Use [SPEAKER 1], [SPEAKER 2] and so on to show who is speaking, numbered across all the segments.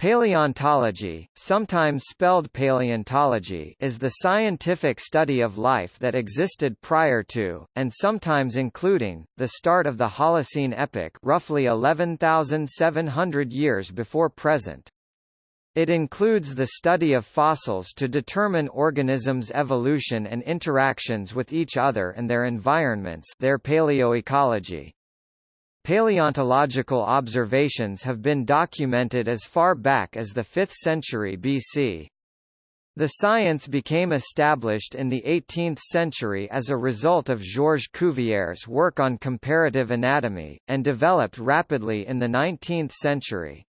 [SPEAKER 1] Paleontology, sometimes spelled palaeontology is the scientific study of life that existed prior to, and sometimes including, the start of the Holocene epoch roughly 11,700 years before present. It includes the study of fossils to determine organisms' evolution and interactions with each other and their environments their paleoecology. Paleontological observations have been documented as far back as the 5th century BC. The science became established in the 18th century as a result of Georges Cuvier's work on comparative anatomy, and developed rapidly in the 19th century.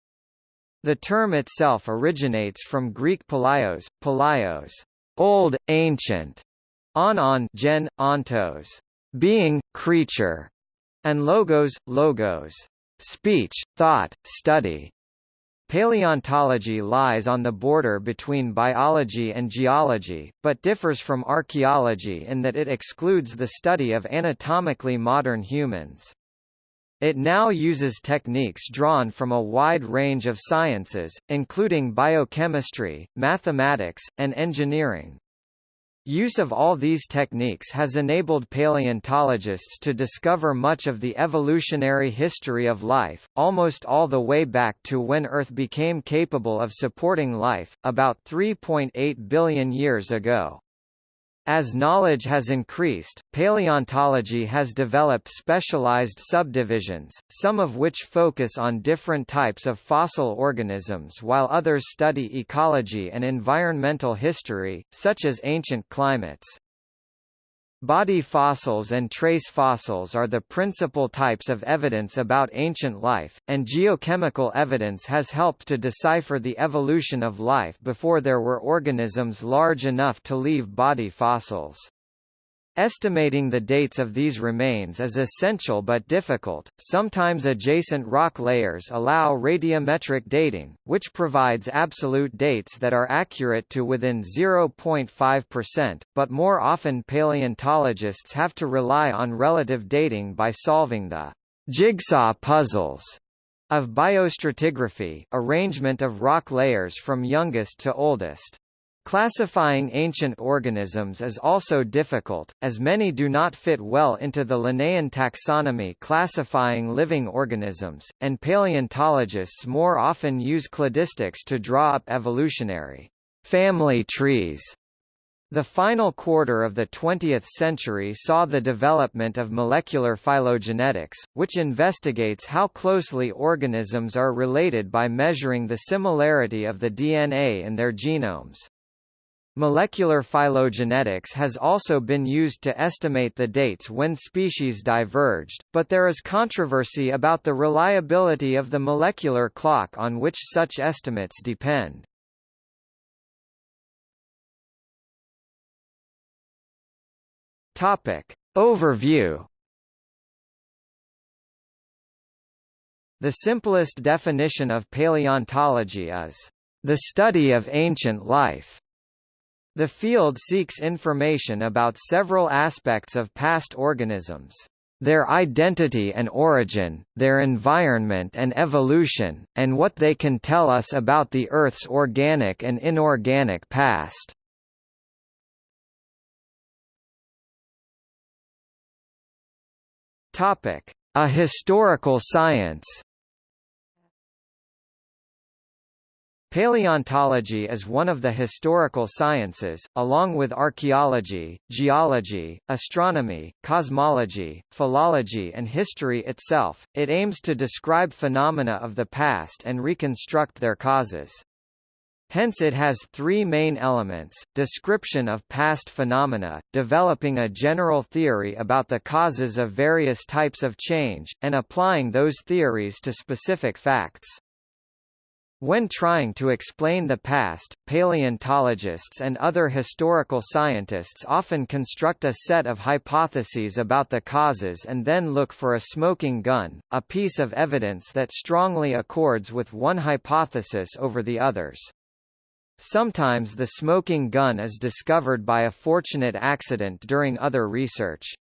[SPEAKER 1] The term itself originates from Greek palaios, palaios, old, ancient, on on gen, ontos, being, creature, and logos, logos, speech, thought, study. Paleontology lies on the border between biology and geology, but differs from archaeology in that it excludes the study of anatomically modern humans. It now uses techniques drawn from a wide range of sciences, including biochemistry, mathematics, and engineering. Use of all these techniques has enabled paleontologists to discover much of the evolutionary history of life, almost all the way back to when Earth became capable of supporting life, about 3.8 billion years ago. As knowledge has increased, paleontology has developed specialized subdivisions, some of which focus on different types of fossil organisms while others study ecology and environmental history, such as ancient climates. Body fossils and trace fossils are the principal types of evidence about ancient life, and geochemical evidence has helped to decipher the evolution of life before there were organisms large enough to leave body fossils. Estimating the dates of these remains is essential but difficult. Sometimes adjacent rock layers allow radiometric dating, which provides absolute dates that are accurate to within 0.5%, but more often paleontologists have to rely on relative dating by solving the jigsaw puzzles of biostratigraphy, arrangement of rock layers from youngest to oldest. Classifying ancient organisms is also difficult, as many do not fit well into the Linnaean taxonomy classifying living organisms, and paleontologists more often use cladistics to draw up evolutionary family trees. The final quarter of the 20th century saw the development of molecular phylogenetics, which investigates how closely organisms are related by measuring the similarity of the DNA in their genomes. Molecular phylogenetics has also been used to estimate the dates when species diverged, but there is controversy about the reliability of the molecular clock on which such estimates depend. Topic. Overview The simplest definition of paleontology is, "...the study of ancient life." The field seeks information about several aspects of past organisms their identity and origin, their environment and evolution, and what they can tell us about the Earth's organic and inorganic past. A historical science Paleontology is one of the historical sciences, along with archaeology, geology, astronomy, cosmology, philology and history itself. It aims to describe phenomena of the past and reconstruct their causes. Hence it has three main elements, description of past phenomena, developing a general theory about the causes of various types of change, and applying those theories to specific facts. When trying to explain the past, paleontologists and other historical scientists often construct a set of hypotheses about the causes and then look for a smoking gun, a piece of evidence that strongly accords with one hypothesis over the others. Sometimes the smoking gun is discovered by a fortunate accident during other research.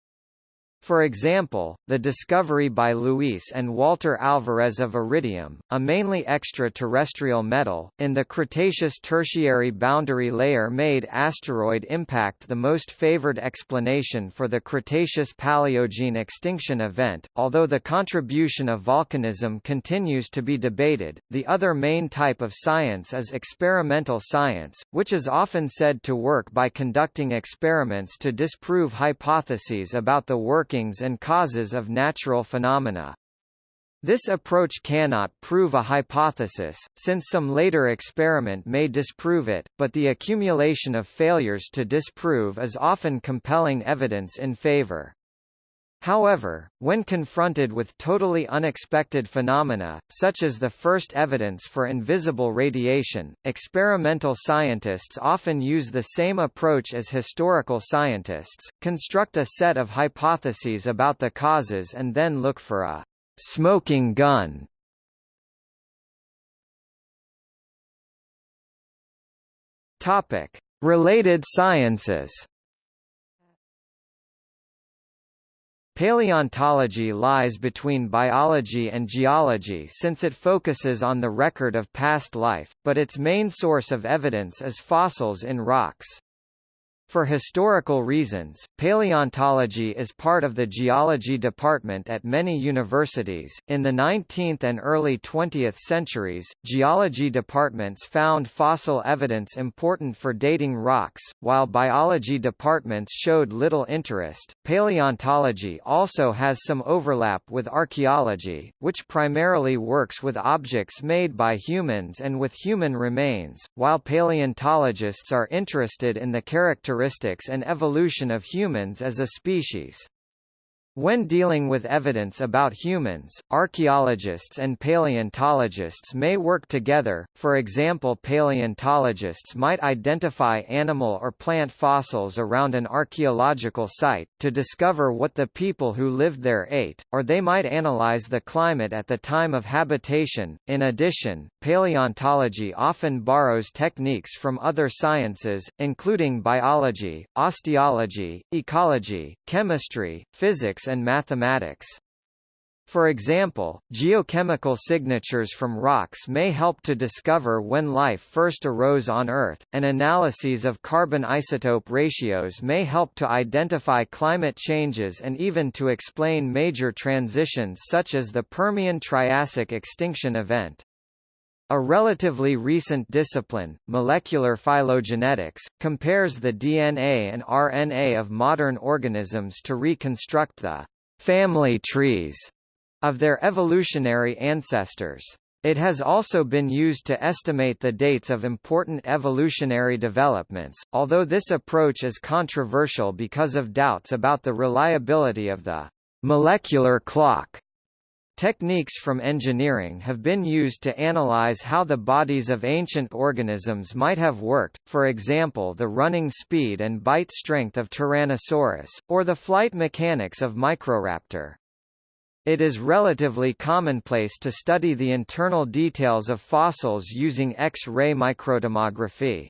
[SPEAKER 1] For example, the discovery by Luis and Walter Alvarez of iridium, a mainly extraterrestrial metal, in the Cretaceous Tertiary boundary layer made asteroid impact the most favored explanation for the Cretaceous-Paleogene extinction event. Although the contribution of volcanism continues to be debated, the other main type of science is experimental science, which is often said to work by conducting experiments to disprove hypotheses about the working workings and causes of natural phenomena. This approach cannot prove a hypothesis, since some later experiment may disprove it, but the accumulation of failures to disprove is often compelling evidence in favor. However, when confronted with totally unexpected phenomena, such as the first evidence for invisible radiation, experimental scientists often use the same approach as historical scientists, construct a set of hypotheses about the causes and then look for a smoking gun. Topic: Related sciences. Paleontology lies between biology and geology since it focuses on the record of past life, but its main source of evidence is fossils in rocks. For historical reasons, paleontology is part of the geology department at many universities. In the 19th and early 20th centuries, geology departments found fossil evidence important for dating rocks, while biology departments showed little interest. Paleontology also has some overlap with archaeology, which primarily works with objects made by humans and with human remains, while paleontologists are interested in the characteristics characteristics and evolution of humans as a species. When dealing with evidence about humans, archaeologists and paleontologists may work together, for example paleontologists might identify animal or plant fossils around an archaeological site, to discover what the people who lived there ate, or they might analyze the climate at the time of habitation. In addition, paleontology often borrows techniques from other sciences, including biology, osteology, ecology, chemistry, physics and mathematics. For example, geochemical signatures from rocks may help to discover when life first arose on Earth, and analyses of carbon isotope ratios may help to identify climate changes and even to explain major transitions such as the Permian-Triassic extinction event. A relatively recent discipline, molecular phylogenetics, compares the DNA and RNA of modern organisms to reconstruct the family trees of their evolutionary ancestors. It has also been used to estimate the dates of important evolutionary developments, although this approach is controversial because of doubts about the reliability of the molecular clock Techniques from engineering have been used to analyze how the bodies of ancient organisms might have worked, for example the running speed and bite strength of Tyrannosaurus, or the flight mechanics of Microraptor. It is relatively commonplace to study the internal details of fossils using X-ray microtomography.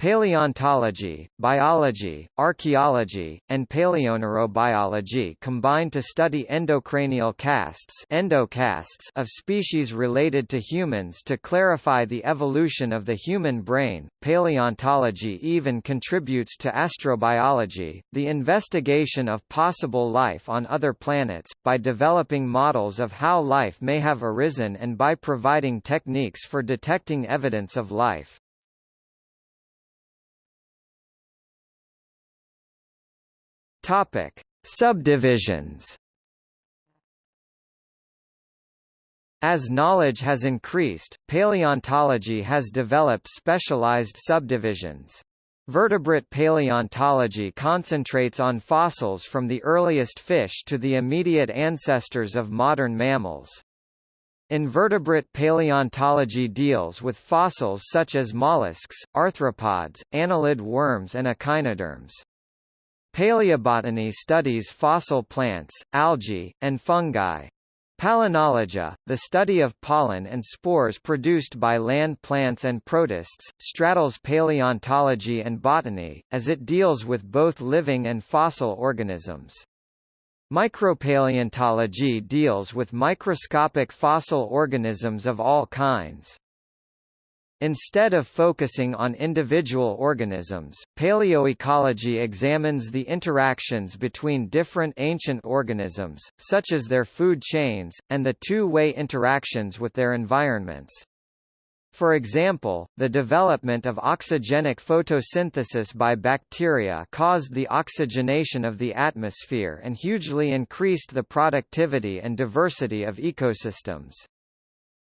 [SPEAKER 1] Paleontology, biology, archaeology, and paleoneurobiology combine to study endocranial casts, endocasts of species related to humans to clarify the evolution of the human brain. Paleontology even contributes to astrobiology, the investigation of possible life on other planets, by developing models of how life may have arisen and by providing techniques for detecting evidence of life. Topic: Subdivisions. As knowledge has increased, paleontology has developed specialized subdivisions. Vertebrate paleontology concentrates on fossils from the earliest fish to the immediate ancestors of modern mammals. Invertebrate paleontology deals with fossils such as mollusks, arthropods, annelid worms and echinoderms. Paleobotany studies fossil plants, algae, and fungi. Palynology, the study of pollen and spores produced by land plants and protists, straddles paleontology and botany, as it deals with both living and fossil organisms. Micropaleontology deals with microscopic fossil organisms of all kinds. Instead of focusing on individual organisms, paleoecology examines the interactions between different ancient organisms, such as their food chains, and the two-way interactions with their environments. For example, the development of oxygenic photosynthesis by bacteria caused the oxygenation of the atmosphere and hugely increased the productivity and diversity of ecosystems.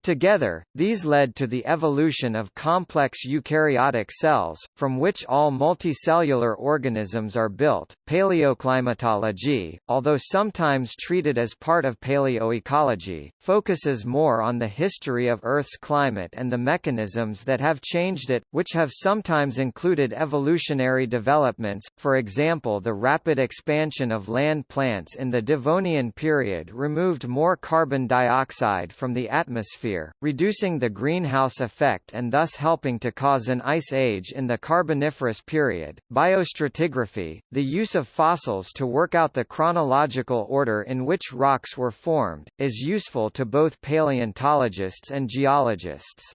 [SPEAKER 1] Together, these led to the evolution of complex eukaryotic cells, from which all multicellular organisms are built. Paleoclimatology, although sometimes treated as part of paleoecology, focuses more on the history of Earth's climate and the mechanisms that have changed it, which have sometimes included evolutionary developments, for example the rapid expansion of land plants in the Devonian period removed more carbon dioxide from the atmosphere reducing the greenhouse effect and thus helping to cause an ice age in the Carboniferous period. Biostratigraphy, the use of fossils to work out the chronological order in which rocks were formed, is useful to both paleontologists and geologists.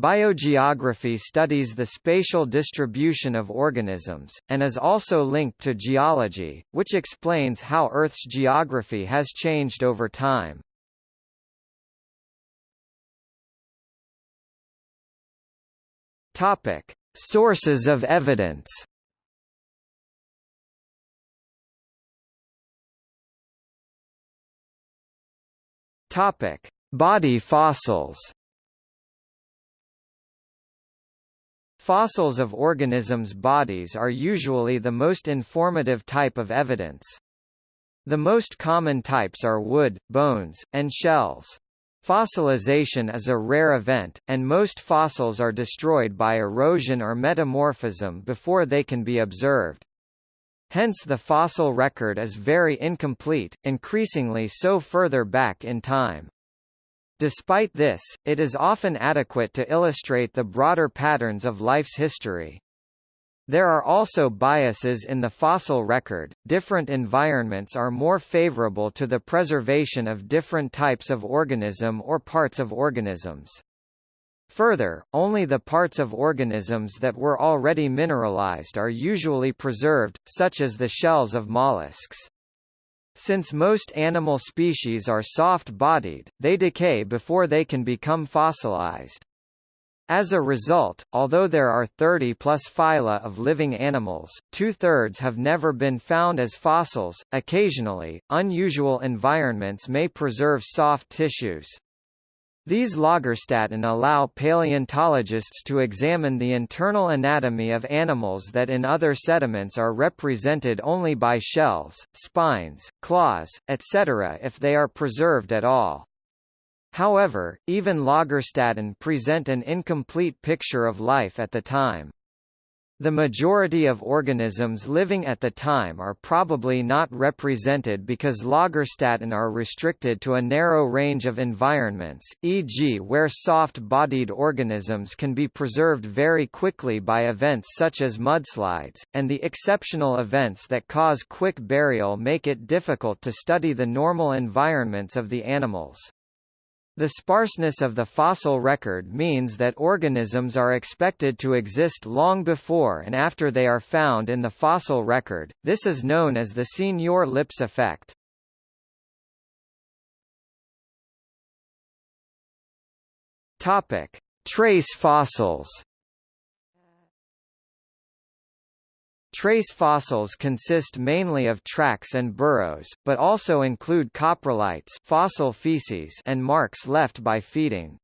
[SPEAKER 1] Biogeography studies the spatial distribution of organisms, and is also linked to geology, which explains how Earth's geography has changed over time. Topic: Sources of evidence. Topic: Body fossils. Fossils of organisms' bodies are usually the most informative type of evidence. The most common types are wood, bones, and shells. Fossilization is a rare event, and most fossils are destroyed by erosion or metamorphism before they can be observed. Hence the fossil record is very incomplete, increasingly so further back in time. Despite this, it is often adequate to illustrate the broader patterns of life's history. There are also biases in the fossil record. Different environments are more favorable to the preservation of different types of organism or parts of organisms. Further, only the parts of organisms that were already mineralized are usually preserved, such as the shells of mollusks. Since most animal species are soft-bodied, they decay before they can become fossilized. As a result, although there are 30 plus phyla of living animals, two-thirds have never been found as fossils. Occasionally, unusual environments may preserve soft tissues. These Lagerstätten allow paleontologists to examine the internal anatomy of animals that in other sediments are represented only by shells, spines, claws, etc. if they are preserved at all. However, even Lagerstätten present an incomplete picture of life at the time. The majority of organisms living at the time are probably not represented because Lagerstätten are restricted to a narrow range of environments, e.g. where soft-bodied organisms can be preserved very quickly by events such as mudslides, and the exceptional events that cause quick burial make it difficult to study the normal environments of the animals. The sparseness of the fossil record means that organisms are expected to exist long before and after they are found in the fossil record, this is known as the Signor-Lipps effect. Trace fossils Trace fossils consist mainly of tracks and burrows, but also include coprolites fossil feces and marks left by feeding.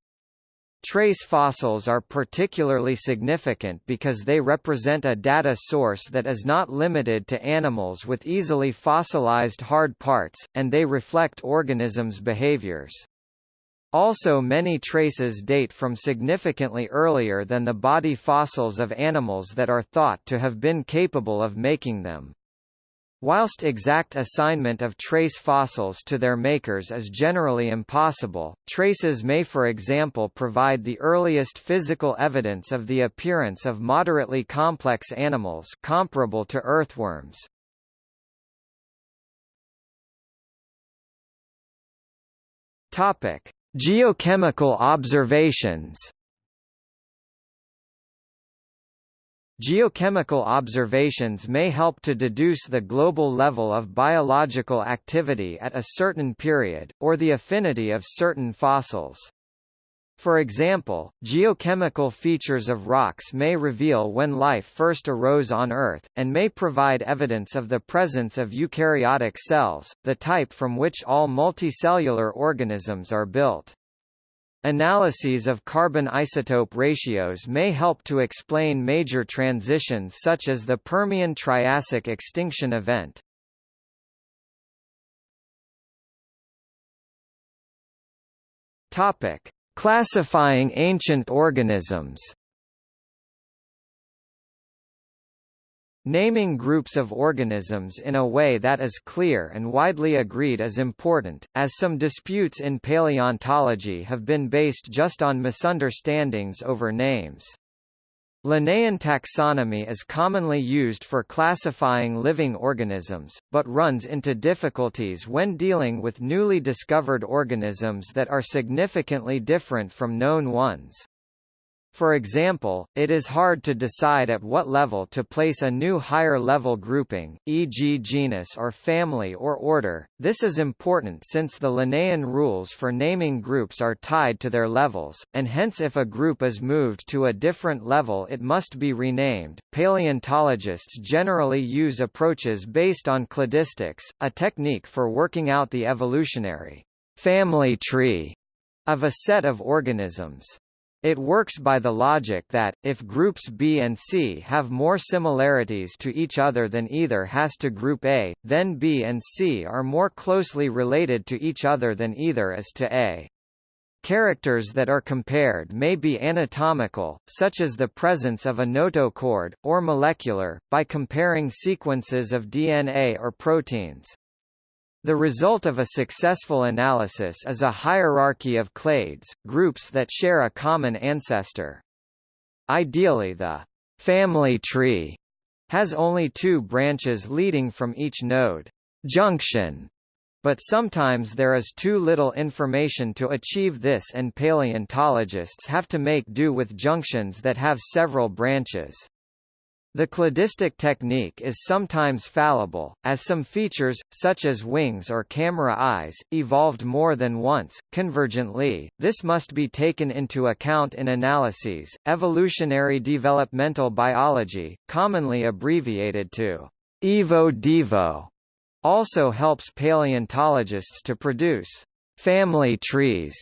[SPEAKER 1] Trace fossils are particularly significant because they represent a data source that is not limited to animals with easily fossilized hard parts, and they reflect organisms' behaviors. Also many traces date from significantly earlier than the body fossils of animals that are thought to have been capable of making them. Whilst exact assignment of trace fossils to their makers is generally impossible, traces may for example provide the earliest physical evidence of the appearance of moderately complex animals comparable to earthworms. Topic: Geochemical observations. Geochemical observations may help to deduce the global level of biological activity at a certain period, or the affinity of certain fossils. For example, geochemical features of rocks may reveal when life first arose on Earth, and may provide evidence of the presence of eukaryotic cells, the type from which all multicellular organisms are built. Analyses of carbon isotope ratios may help to explain major transitions such as the Permian-Triassic extinction event. Topic: Classifying ancient organisms. Naming groups of organisms in a way that is clear and widely agreed is important, as some disputes in paleontology have been based just on misunderstandings over names. Linnaean taxonomy is commonly used for classifying living organisms, but runs into difficulties when dealing with newly discovered organisms that are significantly different from known ones. For example, it is hard to decide at what level to place a new higher-level grouping, e.g. genus or family or order. This is important since the Linnaean rules for naming groups are tied to their levels, and hence if a group is moved to a different level it must be renamed. Paleontologists generally use approaches based on cladistics, a technique for working out the evolutionary family tree of a set of organisms. It works by the logic that, if groups B and C have more similarities to each other than either has to group A, then B and C are more closely related to each other than either is to A. Characters that are compared may be anatomical, such as the presence of a notochord, or molecular, by comparing sequences of DNA or proteins. The result of a successful analysis is a hierarchy of clades, groups that share a common ancestor. Ideally the family tree has only two branches leading from each node junction, but sometimes there is too little information to achieve this and paleontologists have to make do with junctions that have several branches. The cladistic technique is sometimes fallible, as some features, such as wings or camera eyes, evolved more than once. Convergently, this must be taken into account in analyses. Evolutionary developmental biology, commonly abbreviated to Evo-Devo, also helps paleontologists to produce family trees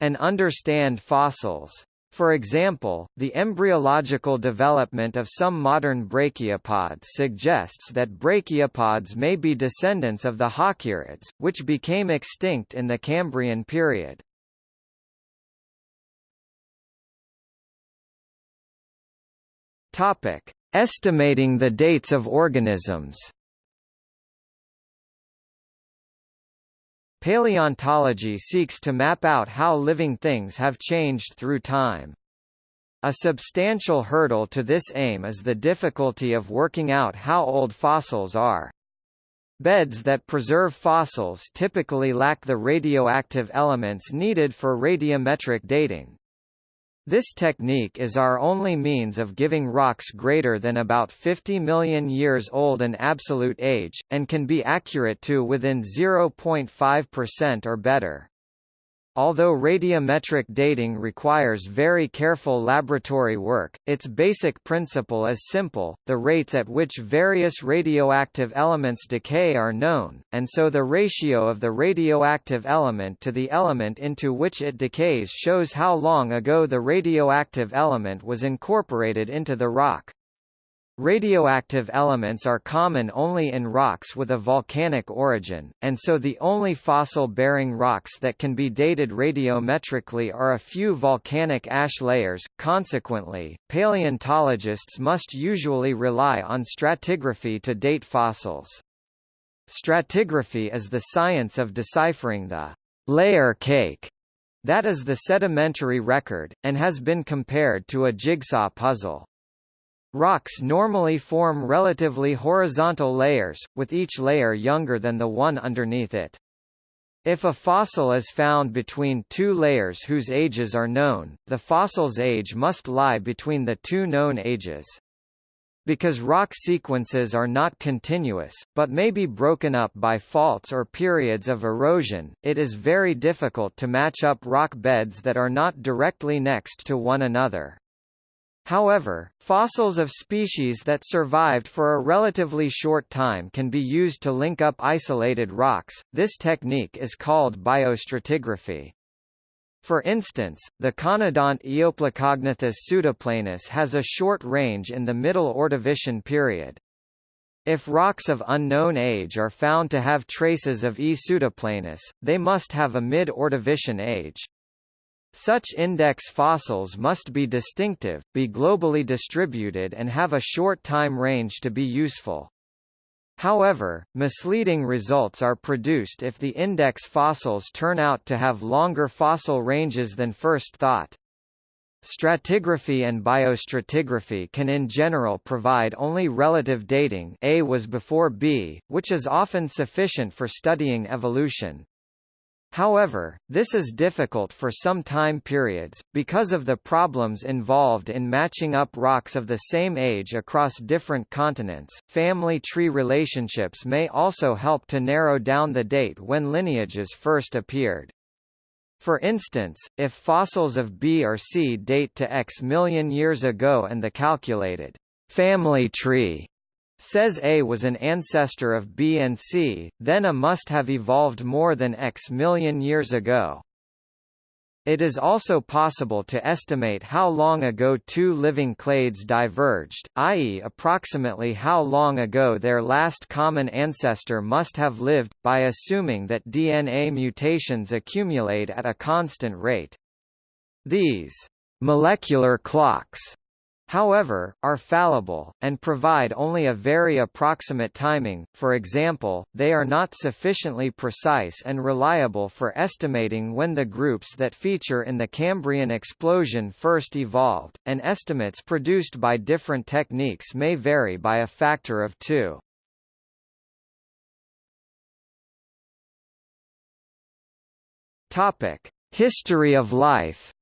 [SPEAKER 1] and understand fossils. For example, the embryological development of some modern brachiopods suggests that brachiopods may be descendants of the Halkieriids, which became extinct in the Cambrian period. Estimating the dates of organisms. Paleontology seeks to map out how living things have changed through time. A substantial hurdle to this aim is the difficulty of working out how old fossils are. Beds that preserve fossils typically lack the radioactive elements needed for radiometric dating. This technique is our only means of giving rocks greater than about 50 million years old an absolute age, and can be accurate to within 0.5% or better. Although radiometric dating requires very careful laboratory work, its basic principle is simple, the rates at which various radioactive elements decay are known, and so the ratio of the radioactive element to the element into which it decays shows how long ago the radioactive element was incorporated into the rock. Radioactive elements are common only in rocks with a volcanic origin, and so the only fossil-bearing rocks that can be dated radiometrically are a few volcanic ash layers. Consequently, paleontologists must usually rely on stratigraphy to date fossils. Stratigraphy is the science of deciphering the layer cake that is the sedimentary record, and has been compared to a jigsaw puzzle. Rocks normally form relatively horizontal layers, with each layer younger than the one underneath it. If a fossil is found between two layers whose ages are known, the fossil's age must lie between the two known ages. Because rock sequences are not continuous, but may be broken up by faults or periods of erosion, it is very difficult to match up rock beds that are not directly next to one another. However, fossils of species that survived for a relatively short time can be used to link up isolated rocks. This technique is called biostratigraphy. For instance, the conodont Eoplacognathus pseudoplanus has a short range in the Middle Ordovician period. If rocks of unknown age are found to have traces of E. pseudoplanus, they must have a mid-Ordovician age. Such index fossils must be distinctive, be globally distributed and have a short time range to be useful. However, misleading results are produced if the index fossils turn out to have longer fossil ranges than first thought. Stratigraphy and biostratigraphy can in general provide only relative dating A was before B, which is often sufficient for studying evolution. However, this is difficult for some time periods, because of the problems involved in matching up rocks of the same age across different continents. Family tree relationships may also help to narrow down the date when lineages first appeared. For instance, if fossils of B or C date to X million years ago and the calculated family tree says A was an ancestor of B and C, then A must have evolved more than X million years ago. It is also possible to estimate how long ago two living clades diverged, i.e. approximately how long ago their last common ancestor must have lived, by assuming that DNA mutations accumulate at a constant rate. These molecular clocks however, are fallible, and provide only a very approximate timing, for example, they are not sufficiently precise and reliable for estimating when the groups that feature in the Cambrian explosion first evolved, and estimates produced by different techniques may vary by a factor of two. History of life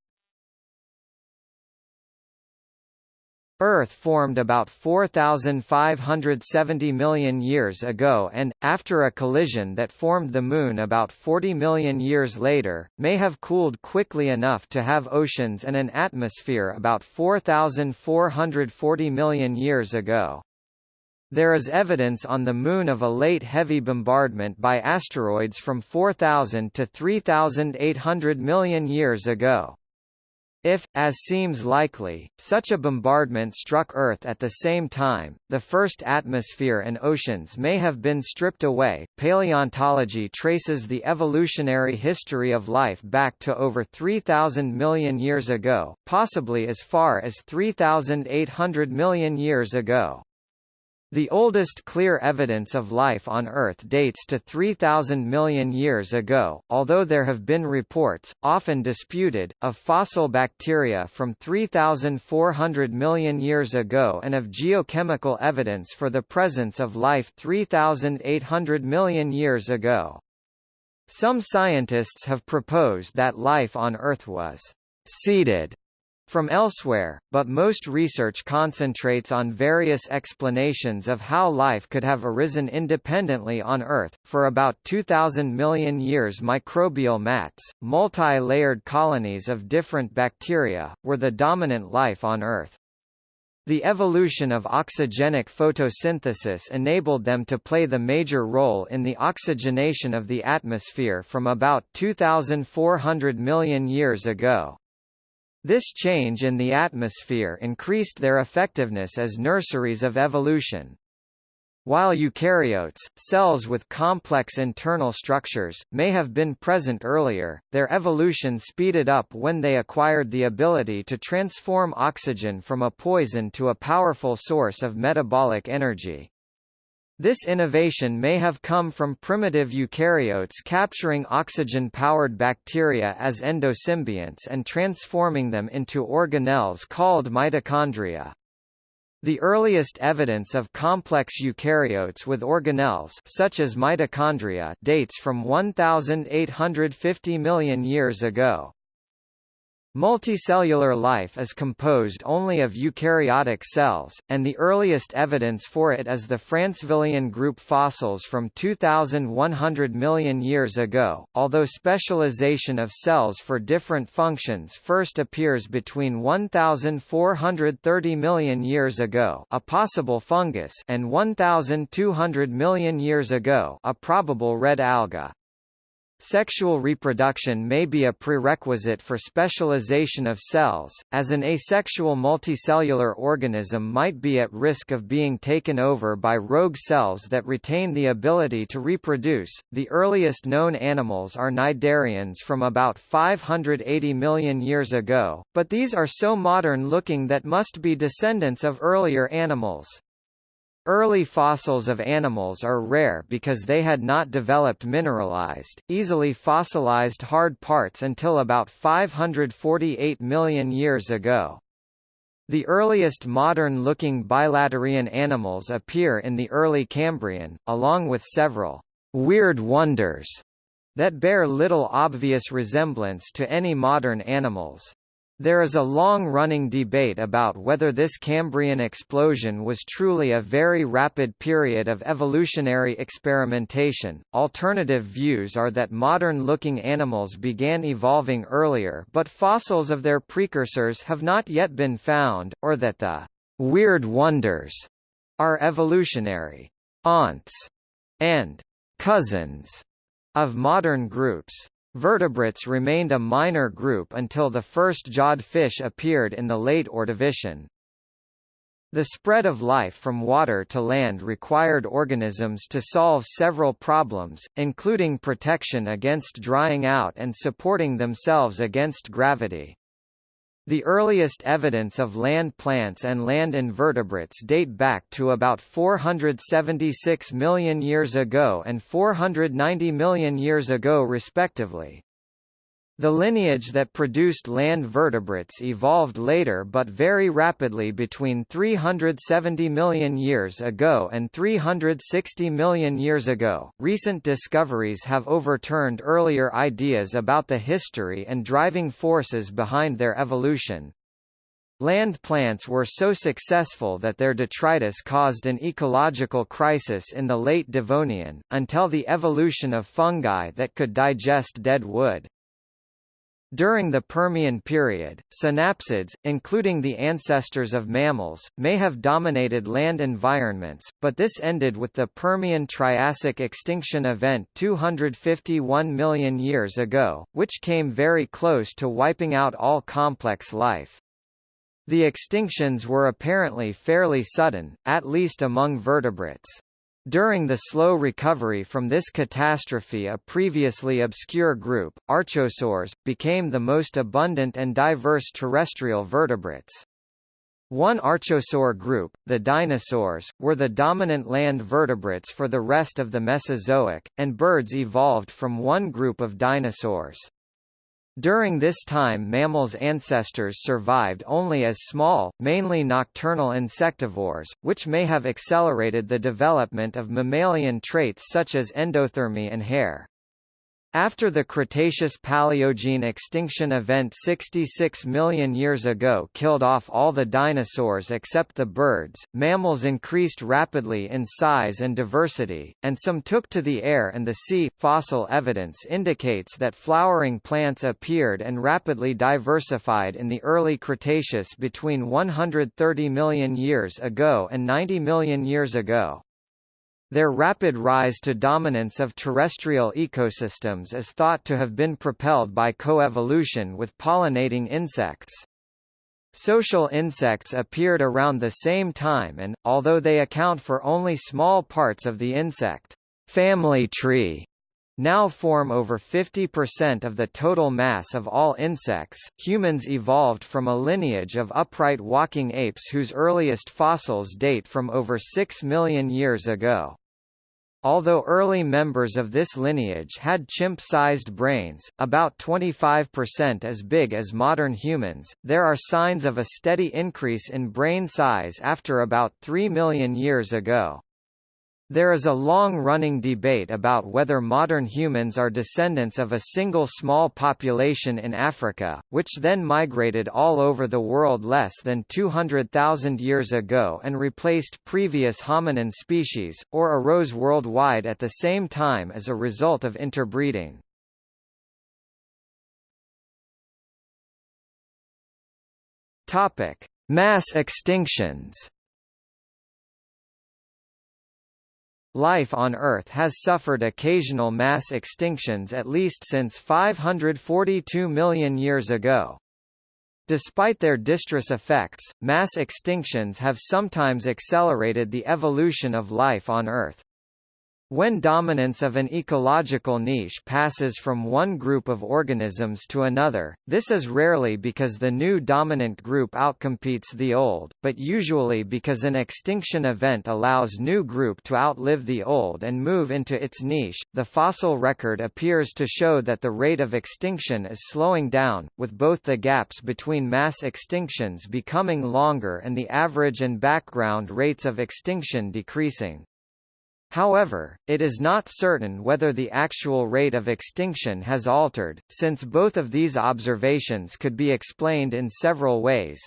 [SPEAKER 1] Earth formed about 4,570 million years ago and, after a collision that formed the Moon about 40 million years later, may have cooled quickly enough to have oceans and an atmosphere about 4,440 million years ago. There is evidence on the Moon of a late heavy bombardment by asteroids from 4,000 to 3,800 million years ago. If, as seems likely, such a bombardment struck Earth at the same time, the first atmosphere and oceans may have been stripped away. Paleontology traces the evolutionary history of life back to over 3,000 million years ago, possibly as far as 3,800 million years ago. The oldest clear evidence of life on Earth dates to 3,000 million years ago, although there have been reports, often disputed, of fossil bacteria from 3,400 million years ago and of geochemical evidence for the presence of life 3,800 million years ago. Some scientists have proposed that life on Earth was seeded from elsewhere, but most research concentrates on various explanations of how life could have arisen independently on Earth. For about 2,000 million years, microbial mats, multi layered colonies of different bacteria, were the dominant life on Earth. The evolution of oxygenic photosynthesis enabled them to play the major role in the oxygenation of the atmosphere from about 2,400 million years ago. This change in the atmosphere increased their effectiveness as nurseries of evolution. While eukaryotes, cells with complex internal structures, may have been present earlier, their evolution speeded up when they acquired the ability to transform oxygen from a poison to a powerful source of metabolic energy. This innovation may have come from primitive eukaryotes capturing oxygen-powered bacteria as endosymbionts and transforming them into organelles called mitochondria. The earliest evidence of complex eukaryotes with organelles such as mitochondria dates from 1850 million years ago. Multicellular life is composed only of eukaryotic cells, and the earliest evidence for it is the Francevillian group fossils from 2100 million years ago, although specialization of cells for different functions first appears between 1430 million years ago a possible fungus and 1200 million years ago a probable red alga. Sexual reproduction may be a prerequisite for specialization of cells, as an asexual multicellular organism might be at risk of being taken over by rogue cells that retain the ability to reproduce. The earliest known animals are cnidarians from about 580 million years ago, but these are so modern looking that must be descendants of earlier animals. Early fossils of animals are rare because they had not developed mineralized, easily fossilized hard parts until about 548 million years ago. The earliest modern-looking bilaterian animals appear in the early Cambrian, along with several «weird wonders» that bear little obvious resemblance to any modern animals. There is a long-running debate about whether this Cambrian explosion was truly a very rapid period of evolutionary experimentation. Alternative views are that modern-looking animals began evolving earlier but fossils of their precursors have not yet been found, or that the weird wonders are evolutionary aunts and cousins of modern groups. Vertebrates remained a minor group until the first jawed fish appeared in the late Ordovician. The spread of life from water to land required organisms to solve several problems, including protection against drying out and supporting themselves against gravity. The earliest evidence of land plants and land invertebrates date back to about 476 million years ago and 490 million years ago respectively. The lineage that produced land vertebrates evolved later but very rapidly between 370 million years ago and 360 million years ago. Recent discoveries have overturned earlier ideas about the history and driving forces behind their evolution. Land plants were so successful that their detritus caused an ecological crisis in the late Devonian, until the evolution of fungi that could digest dead wood. During the Permian period, synapsids, including the ancestors of mammals, may have dominated land environments, but this ended with the Permian-Triassic extinction event 251 million years ago, which came very close to wiping out all complex life. The extinctions were apparently fairly sudden, at least among vertebrates. During the slow recovery from this catastrophe a previously obscure group, archosaurs, became the most abundant and diverse terrestrial vertebrates. One archosaur group, the dinosaurs, were the dominant land vertebrates for the rest of the Mesozoic, and birds evolved from one group of dinosaurs. During this time mammals' ancestors survived only as small, mainly nocturnal insectivores, which may have accelerated the development of mammalian traits such as endothermy and hair. After the Cretaceous-Paleogene extinction event 66 million years ago killed off all the dinosaurs except the birds, mammals increased rapidly in size and diversity, and some took to the air and the sea. Fossil evidence indicates that flowering plants appeared and rapidly diversified in the early Cretaceous between 130 million years ago and 90 million years ago. Their rapid rise to dominance of terrestrial ecosystems is thought to have been propelled by coevolution with pollinating insects. Social insects appeared around the same time and, although they account for only small parts of the insect family tree, now form over 50% of the total mass of all insects. Humans evolved from a lineage of upright walking apes whose earliest fossils date from over 6 million years ago. Although early members of this lineage had chimp-sized brains, about 25% as big as modern humans, there are signs of a steady increase in brain size after about 3 million years ago. There is a long-running debate about whether modern humans are descendants of a single small population in Africa, which then migrated all over the world less than 200,000 years ago and replaced previous hominin species, or arose worldwide at the same time as a result of interbreeding. Mass extinctions Life on Earth has suffered occasional mass extinctions at least since 542 million years ago. Despite their distress effects, mass extinctions have sometimes accelerated the evolution of life on Earth. When dominance of an ecological niche passes from one group of organisms to another, this is rarely because the new dominant group outcompetes the old, but usually because an extinction event allows new group to outlive the old and move into its niche. The fossil record appears to show that the rate of extinction is slowing down, with both the gaps between mass extinctions becoming longer and the average and background rates of extinction decreasing. However, it is not certain whether the actual rate of extinction has altered, since both of these observations could be explained in several ways.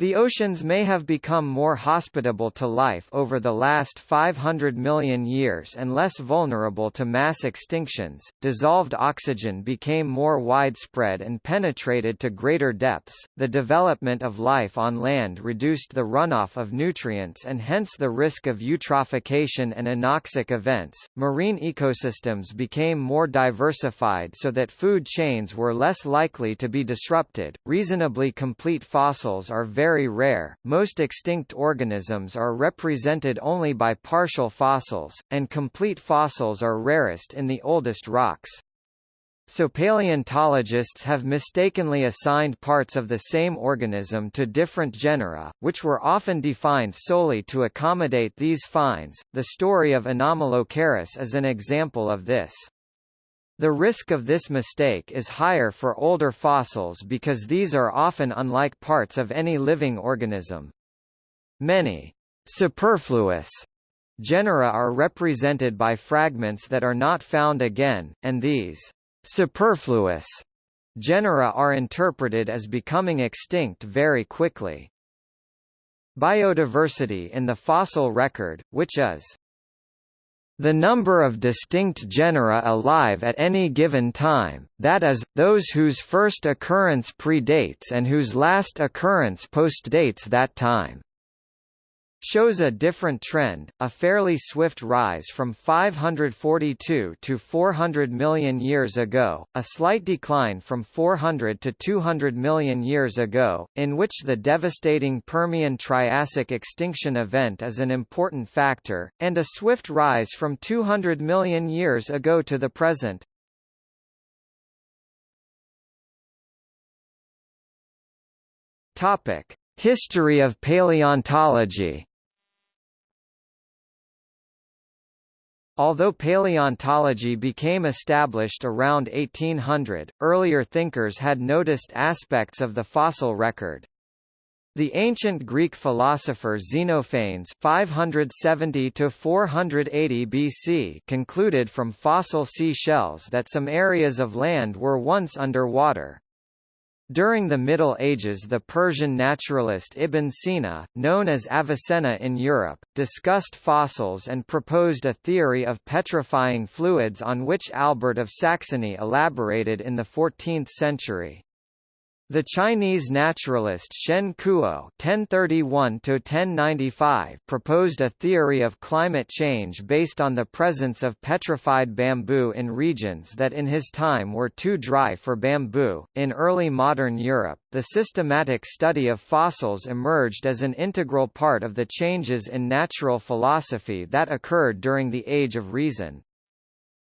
[SPEAKER 1] The oceans may have become more hospitable to life over the last 500 million years and less vulnerable to mass extinctions. Dissolved oxygen became more widespread and penetrated to greater depths. The development of life on land reduced the runoff of nutrients and hence the risk of eutrophication and anoxic events. Marine ecosystems became more diversified so that food chains were less likely to be disrupted. Reasonably complete fossils are very very rare, most extinct organisms are represented only by partial fossils, and complete fossils are rarest in the oldest rocks. So paleontologists have mistakenly assigned parts of the same organism to different genera, which were often defined solely to accommodate these finds. The story of Anomalocaris is an example of this. The risk of this mistake is higher for older fossils because these are often unlike parts of any living organism. Many superfluous genera are represented by fragments that are not found again, and these superfluous genera are interpreted as becoming extinct very quickly. Biodiversity in the fossil record, which is the number of distinct genera alive at any given time, that is, those whose first occurrence predates and whose last occurrence postdates that time shows a different trend, a fairly swift rise from 542 to 400 million years ago, a slight decline from 400 to 200 million years ago, in which the devastating Permian-Triassic extinction event is an important factor, and a swift rise from 200 million years ago to the present. History of paleontology Although paleontology became established around 1800, earlier thinkers had noticed aspects of the fossil record. The ancient Greek philosopher Xenophanes 570 to 480 BC concluded from fossil sea shells that some areas of land were once under water. During the Middle Ages the Persian naturalist Ibn Sina, known as Avicenna in Europe, discussed fossils and proposed a theory of petrifying fluids on which Albert of Saxony elaborated in the 14th century. The Chinese naturalist Shen Kuo (1031–1095) proposed a theory of climate change based on the presence of petrified bamboo in regions that in his time were too dry for bamboo. In early modern Europe, the systematic study of fossils emerged as an integral part of the changes in natural philosophy that occurred during the Age of Reason.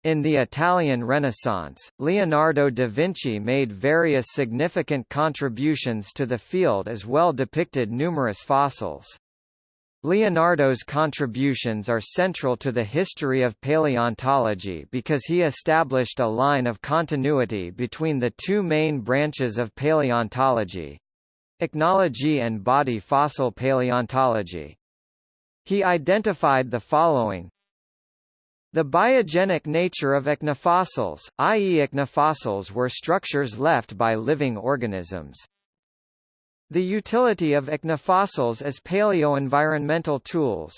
[SPEAKER 1] In the Italian Renaissance, Leonardo da Vinci made various significant contributions to the field as well depicted numerous fossils. Leonardo's contributions are central to the history of paleontology because he established a line of continuity between the two main branches of paleontology ichnology and body fossil paleontology. He identified the following the biogenic nature of ichnofossils, i.e. ichnofossils were structures left by living organisms. The utility of ichnofossils as paleoenvironmental tools.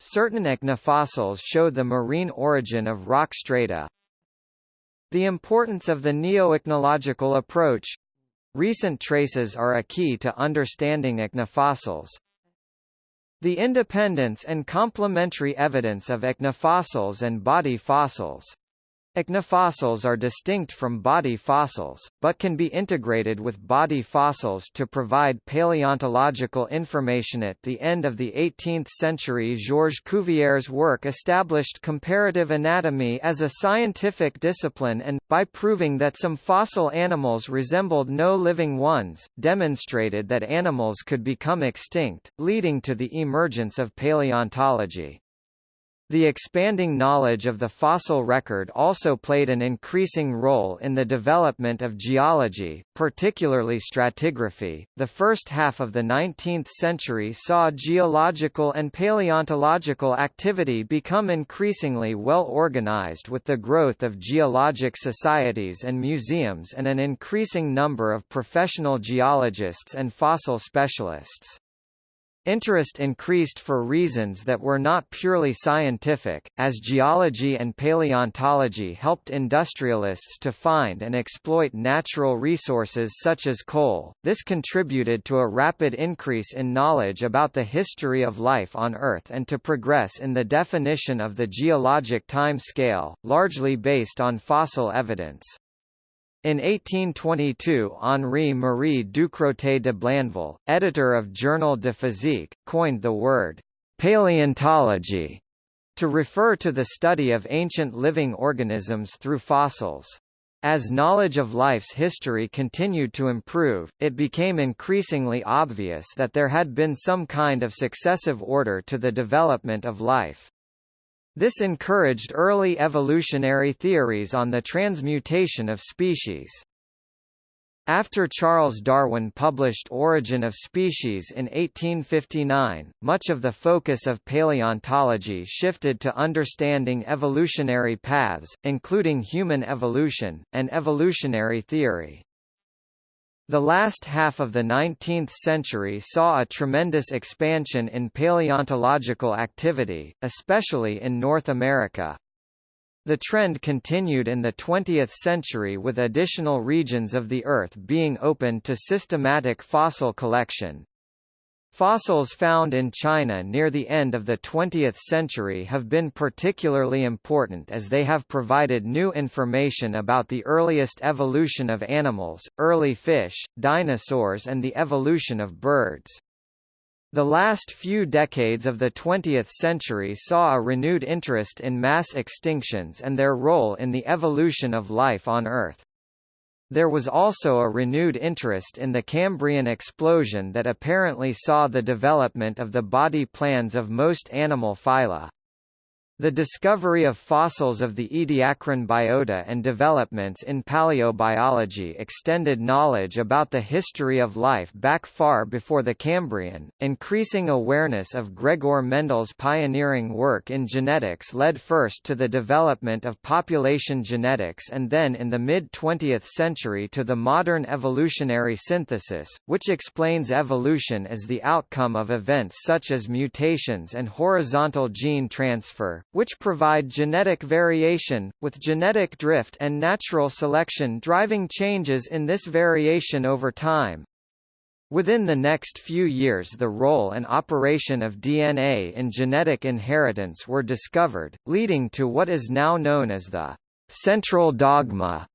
[SPEAKER 1] Certain ichnofossils show the marine origin of rock strata. The importance of the neo-ichnological approach. Recent traces are a key to understanding ichnofossils. The independence and complementary evidence of ichnofossils and body fossils. Ichnofossils are distinct from body fossils, but can be integrated with body fossils to provide paleontological information. At the end of the 18th century, Georges Cuvier's work established comparative anatomy as a scientific discipline and, by proving that some fossil animals resembled no living ones, demonstrated that animals could become extinct, leading to the emergence of paleontology. The expanding knowledge of the fossil record also played an increasing role in the development of geology, particularly stratigraphy. The first half of the 19th century saw geological and paleontological activity become increasingly well organized with the growth of geologic societies and museums and an increasing number of professional geologists and fossil specialists. Interest increased for reasons that were not purely scientific, as geology and paleontology helped industrialists to find and exploit natural resources such as coal. This contributed to a rapid increase in knowledge about the history of life on Earth and to progress in the definition of the geologic time scale, largely based on fossil evidence. In 1822 Henri-Marie Ducrotay de Blainville, editor of Journal de Physique, coined the word «paleontology» to refer to the study of ancient living organisms through fossils. As knowledge of life's history continued to improve, it became increasingly obvious that there had been some kind of successive order to the development of life. This encouraged early evolutionary theories on the transmutation of species. After Charles Darwin published Origin of Species in 1859, much of the focus of paleontology shifted to understanding evolutionary paths, including human evolution, and evolutionary theory. The last half of the 19th century saw a tremendous expansion in paleontological activity, especially in North America. The trend continued in the 20th century with additional regions of the Earth being opened to systematic fossil collection, Fossils found in China near the end of the 20th century have been particularly important as they have provided new information about the earliest evolution of animals, early fish, dinosaurs and the evolution of birds. The last few decades of the 20th century saw a renewed interest in mass extinctions and their role in the evolution of life on Earth. There was also a renewed interest in the Cambrian explosion that apparently saw the development of the body plans of most animal phyla. The discovery of fossils of the Ediacaran biota and developments in paleobiology extended knowledge about the history of life back far before the Cambrian. Increasing awareness of Gregor Mendel's pioneering work in genetics led first to the development of population genetics and then in the mid 20th century to the modern evolutionary synthesis, which explains evolution as the outcome of events such as mutations and horizontal gene transfer which provide genetic variation, with genetic drift and natural selection driving changes in this variation over time. Within the next few years the role and operation of DNA in genetic inheritance were discovered, leading to what is now known as the central dogma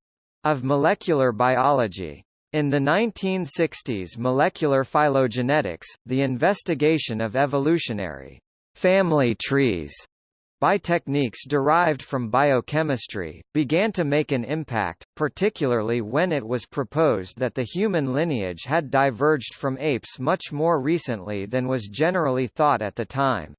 [SPEAKER 1] of molecular biology. In the 1960s molecular phylogenetics, the investigation of evolutionary family trees by techniques derived from biochemistry, began to make an impact, particularly when it was proposed that the human lineage had diverged from apes much more recently than was generally thought at the time.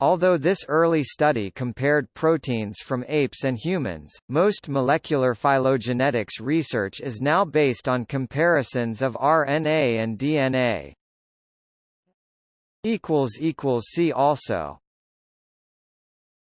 [SPEAKER 1] Although this early study compared proteins from apes and humans, most molecular phylogenetics research is now based on comparisons of RNA and DNA. See also